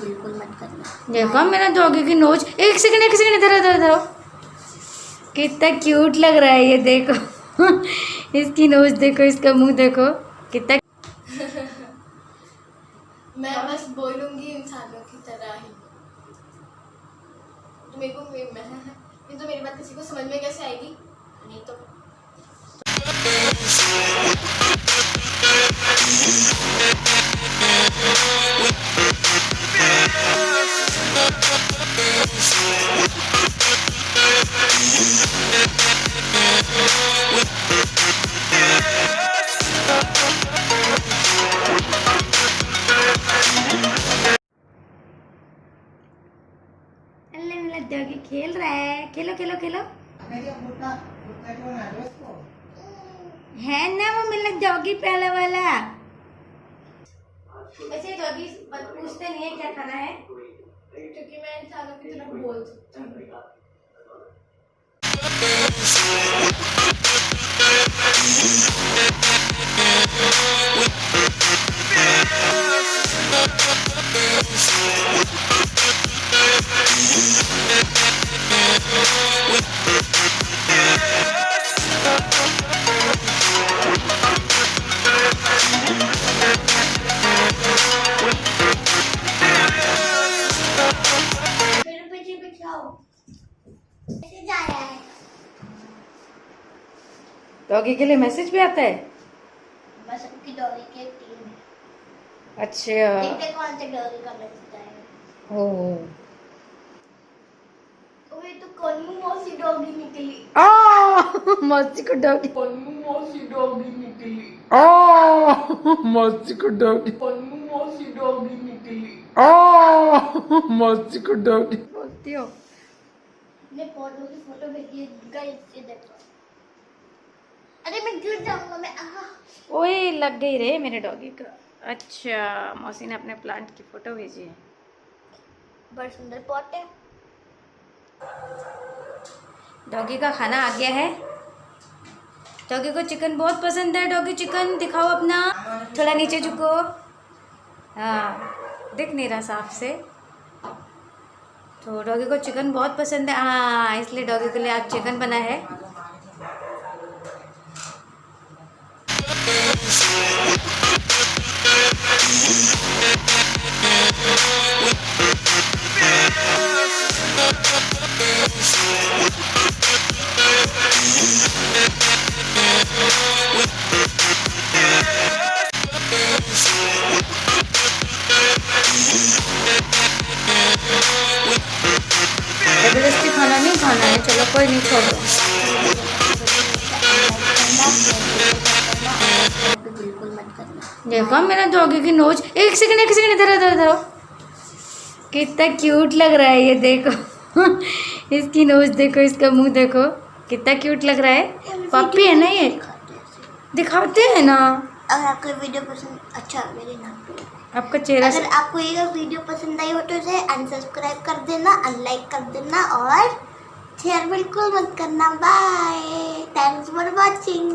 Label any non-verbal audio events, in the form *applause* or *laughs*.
बिल्कुल मत करना। देखो मेरा डॉगी की नोच एक सेकंड एक सेकंड इधर इधर इधर कितना क्यूट लग रहा है ये देखो। *laughs* इसकी नोच देखो इसका मुँह देखो। कितना *laughs* मैं बस बोलूँगी इंसानों की तरह ही। मेरे को मैं मैं तो मेरी बात किसी को समझ में कैसे आएगी? डॉगी खेल रहा है? खेलो खेलो खेलो। है ना वो मिलने डॉगी पहले वाला? वैसे डॉगी पूछते नहीं है क्या खाना है। क्योंकि मैं इंसानों की तरफ़ बोल सकता हूँ। डॉगी के लिए मैसेज भी आता है? बस सबकी डोरी की टीम है। अच्छा। देखते कौन से डोरी का मैसेज आएगा ओ। ओए तो कन्नू मौसी डॉगी निकली। आ मस्ती को डॉगी। कन्नू मौसी डॉगी निकली। आ मस्ती को डॉगी। कन्नू मौसी डॉगी निकली। आ मस्ती को डॉगी। बोलती हो। ने फ़ोटो की फ़ोटो भेजी है गाइस ये देखो अरे मैं गिर जाऊँगा मैं ओए लग गई रे मेरे डॉगी का। अच्छा मौसी ने अपने प्लांट की फ़ोटो भेजी है। बड़ा सुंदर पॉट है। डॉगी का खाना आ गया है। डॉगी को चिकन बहुत पसंद है। डॉगी चिकन दिखाओ अपना। थोड़ा नीचे झुको। हाँ दिख नहीं रहा साफ़ से। तो डॉगी को चिकन बहुत पसंद है। हाँ इसलिए डॉगी के लिए आज चिकन बना है। खाना है चलो कोई नहीं छोड़ो। देखो मेरा डॉगी की नोच एक सेकंड एक सेकंड इधर इधर इधर कितना क्यूट लग रहा है ये देखो। *laughs* इसकी नोच देखो इसका मुँह देखो। कितना क्यूट लग रहा है। पप्पी है ना ये? दिखाते हैं ना। अगर आपको वीडियो पसंद अच्छा मेरे नाम आपका चेहरा अगर आपको ये वीडियो पसंद आई हो तो इसे अनसब्सक्राइब कर देना अनलाइक कर देना और शेयर बिल्कुल मत करना। Bye thanks for watching